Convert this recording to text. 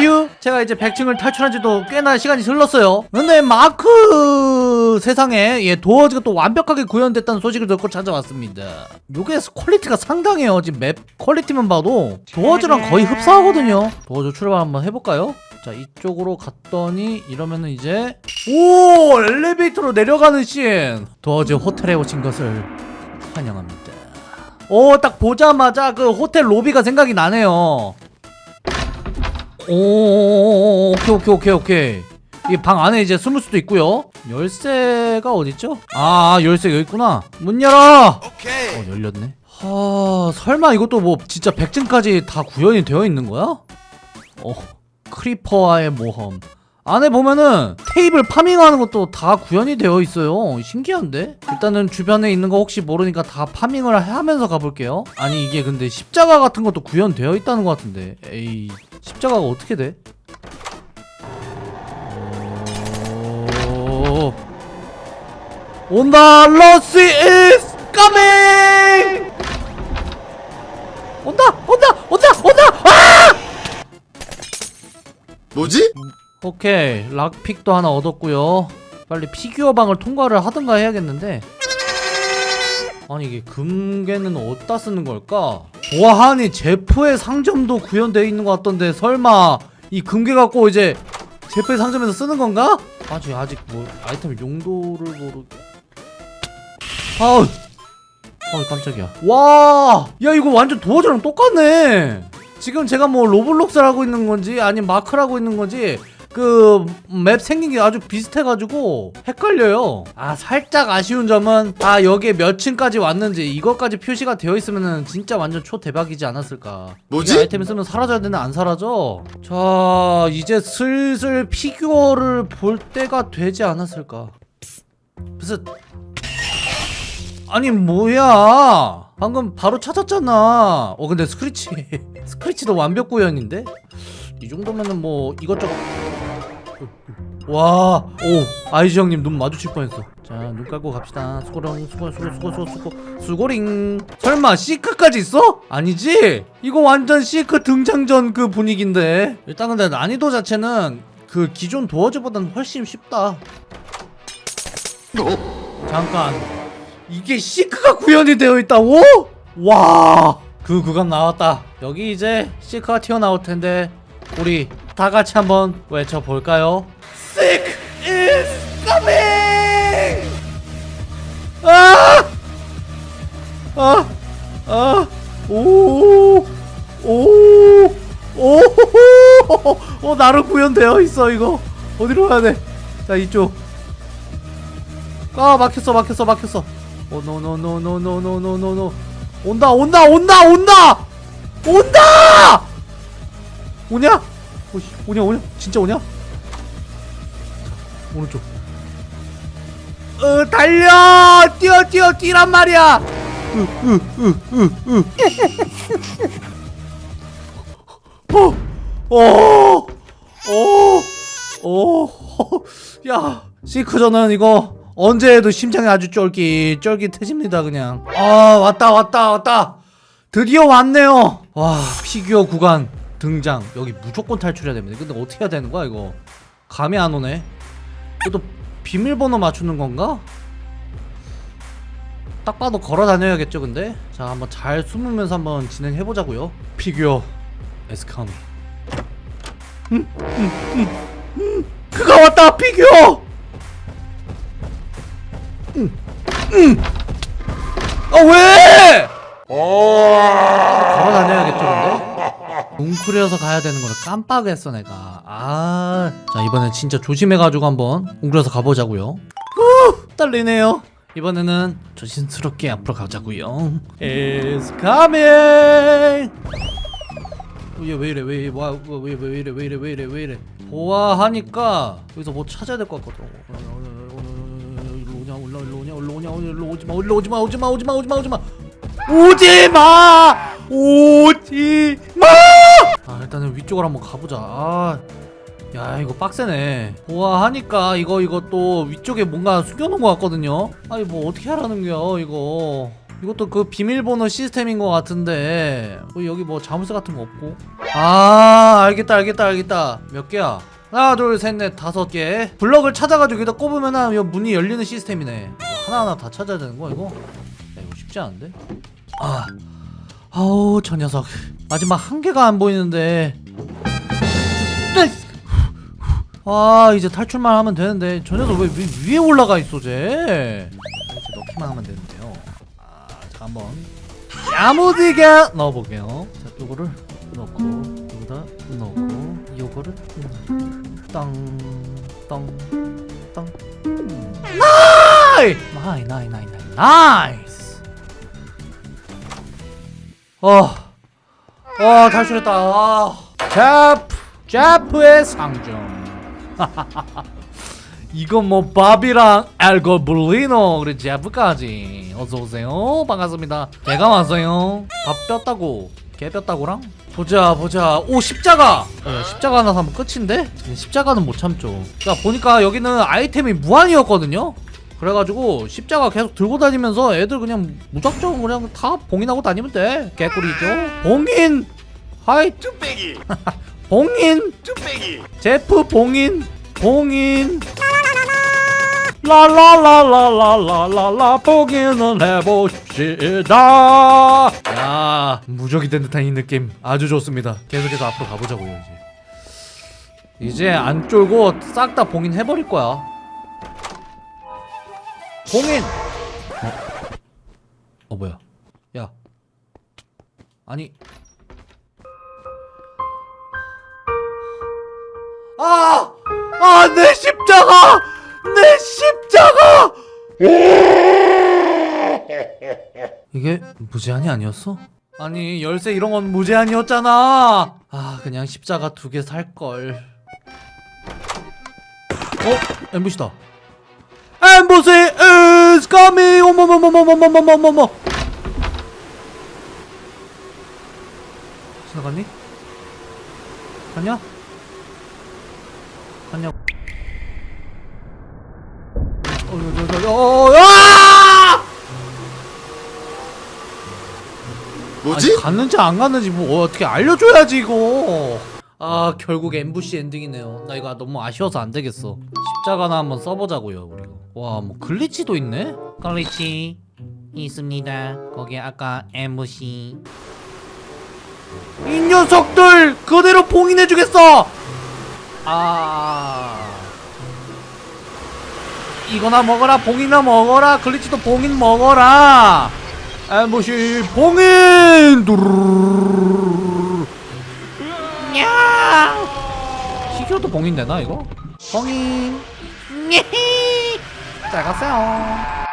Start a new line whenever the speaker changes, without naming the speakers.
휴 제가 이제 100층을 탈출한 지도 꽤나 시간이 흘렀어요. 근데 마크 세상에 예 도어즈가 또 완벽하게 구현됐다는 소식을 듣고 찾아왔습니다. 요게 quality가 상당해요. 지금 map quality만 봐도 도어즈랑 거의 흡사하거든요. 도어즈 출발 한번 해볼까요? 자 이쪽으로 갔더니 이러면은 이제 오! 엘리베이터로 내려가는 씬! 도어즈 호텔에 오신 것을 환영합니다. 오 딱 보자마자 그 호텔 로비가 생각이 나네요 오 오케이 오케이 오케이 오케이. 이 방 안에 이제 숨을 수도 있고요. 열쇠가 어딨죠? 아 열쇠 여기 있구나. 문 열어!
오케이.
어 열렸네. 하 설마 이것도 뭐 진짜 100층까지 다 구현이 되어 있는 거야? 어 Creeper와의 모험. 안에 보면은 테이블 farming하는 것도 다 구현이 되어 있어요. 신기한데? 일단은 주변에 있는 거 혹시 모르니까 다 farming을 하면서 가볼게요. 아니 이게 근데 십자가 같은 것도 구현되어 있다는 것 같은데. 에이 십자가가 어떻게 돼? 오... 온다 러시 is coming 온다 온다 온다 온다 아!
뭐지?
오케이 락픽도 하나 얻었고요 빨리 피규어 방을 통과를 하든가 해야겠는데 아니 이게 금괴는 어디다 쓰는 걸까? 와 아니 Jeff의 상점도 구현되어 있는 것 같던데 설마 이 금괴 갖고 이제 Jeff의 상점에서 쓰는 건가? 아직 아직 뭐 아이템 용도를 모르 아우. 어 깜짝이야. 와 야 이거 완전 Doors랑 똑같네. 지금 제가 뭐 Roblox를 하고 있는 건지 아니면 마크를 하고 있는 건지 그 map 생긴 게 아주 비슷해가지고 헷갈려요. 아 살짝 아쉬운 점은 아 여기에 몇 층까지 왔는지 이것까지 표시가 되어 있으면은 진짜 완전 초대박이지 않았을까.
뭐지?
이 아이템 쓰면 사라져야 되나 안 사라져? 자 이제 슬슬 Figure를 볼 때가 되지 않았을까. 무슨 아니 뭐야? 방금 바로 찾았잖아. 어 근데 Screech Screech도 완벽 구현인데? 이 정도면은 뭐 이것저것 와 오 Eyes 형님 눈 마주칠 뻔했어 자 눈 깔고 갑시다 수고링 수고 수고 수고 수고 수고 수고링 설마 Seek까지 있어? 아니지? 이거 완전 Seek 등장전 그 분위기인데 일단 근데 난이도 자체는 그 기존 도어즈보다는 훨씬 쉽다 잠깐 이게 시크가 구현이 되어 있다고? 와! 그 구간 나왔다. 여기 이제 시크가 튀어나올 텐데 우리 다 같이 한번 외쳐 볼까요? Sick is coming! 아! 아! 아! 오! 오! 오! 어, 나로 구현되어 있어 이거. 어디로 가야 돼? 자, 이쪽. 아, 막혔어. 막혔어. 막혔어. 오, 노, 노, 노, 노, 노, 노, 노, 노, 노. 온다, 온다, 온다, 온다! 온다! 오냐? 오씨, 오냐, 오냐? 진짜 오냐? 자, 오른쪽. 어, 달려! 뛰어, 뛰어, 뛰란 말이야! 으, 으, 으, 으, 으. 어, 시크저는 이거 언제 해도 심장이 아주 쫄깃 쫄깃해집니다 그냥 아 왔다 왔다 왔다 드디어 왔네요 와 피규어 구간 등장. 여기 무조건 탈출해야 됩니다. 근데 어떻게 해야 되는 거야 이거? 감이 안 오네. 이것도 비밀번호 맞추는 건가? 딱 봐도 걸어 다녀야겠죠 근데? 자 한번 잘 숨으면서 한번 진행해 보자고요. 피규어 에스카미 음, 음, 음, 음. 그가 왔다 피규어! 아 왜? 걸어. 다녀야겠죠 근데? 웅크려서 가야 되는 거를 깜빡했어 내가 아... 자 이번엔 진짜 조심해가지고 한번 웅크려서 가보자고요 후 떨리네요 이번에는 조심스럽게 앞으로 가자고요 It's coming 얘왜 이래 왜, 와, 왜, 왜, 왜 이래 왜 이래 왜 이래 왜 이래 보아하니까 여기서 뭐 찾아야 될 것 같거든 오냐 올라 일로 오냐 올라 오냐 일로 오지마 일로 오지마 오지마 오지마 오지마 오지마 오지마 오지마 아 일단은 위쪽으로 한번 가보자. 아, 야 이거 빡세네. 보아하니까 이거 이거 또 위쪽에 뭔가 숨겨놓은 것 같거든요. 아니 뭐 어떻게 하라는 거야 이거. 이것도 그 비밀번호 시스템인 것 같은데. 어, 여기 뭐 자물쇠 같은 거 없고. 아 알겠다 알겠다 알겠다. 몇 개야? 하나 둘 셋 넷 다섯 개. 블럭을 찾아가지고 여기다 꼽으면은 이 문이 열리는 시스템이네. 하나하나 다 찾아야 되는 거야 이거? 야 이거 쉽지 않은데? 아 아우 저 녀석 마지막 한 개가 안 보이는데. 아 이제 탈출만 하면 되는데. 저 녀석 왜 위, 위에 올라가 있어 쟤? 넣기만 하면 되는데요. 아, 자 한번. 야무지게 넣어볼게요. 자 요거를 넣고 여기다 넣고 요거를 땅땅땅 ni- ni- ni- ni- ni- nice! 어, 어 탈출했다. 아, 제프 제프의 상점. 이건 뭐 밥이랑 알고블리노 그리고 제프까지. 어서오세요. 반갑습니다. 제가 왔어요. 밥 뼈다고. 개 뼈다고랑? 보자 보자. 오 십자가. 어, 십자가 하나 사면 끝인데? 십자가는 못 참죠. 자 보니까 여기는 아이템이 무한이었거든요 그래가지고 십자가 계속 들고 다니면서 애들 그냥 무작정 그냥 다 봉인하고 다니면 돼. 개꿀이죠. 봉인! Hi!
뚝배기.
봉인!
뚝배기.
Jeff 봉인! 봉인! 라라라라라라라라 봉인은 해봅시다. 야 무적이 된 듯한 이 느낌. 아주 좋습니다. 계속해서 앞으로 가보자고요 이제. 이제 안 쫄고 싹 다 봉인 해버릴 거야 봉인 어? 어 뭐야 야 아니 아! 아, 내 십자가! 내 십자가! 이게 무제한이 아니었어? 아니, 열쇠 이런 건 무제한이었잖아! 아, 그냥 십자가 두 개 살걸. 어? 엠부시다. 엠부시 is coming! 어머머머머머머머머머! 지나갔니? 갔냐? 갔냐? 어, 어, 어, 어, 어, 아!
뭐지?
아니, 갔는지 안 갔는지 뭐 어떻게 알려줘야지 이거. 아 결국 엠부시 엔딩이네요. 나 이거 너무 아쉬워서 안 되겠어. 십자가나 한번 써보자고요 우리가. 와 뭐 Glitch도 있네? Glitch 있습니다. 거기 아까 Ambush. 이 녀석들 그대로 봉인해주겠어. 아. 이거나 먹어라 봉이나 먹어라 Glitch도 봉인 먹어라 Ambush 봉인. 야 시켜도 봉인 되나 이거? 봉인 잘 갔어요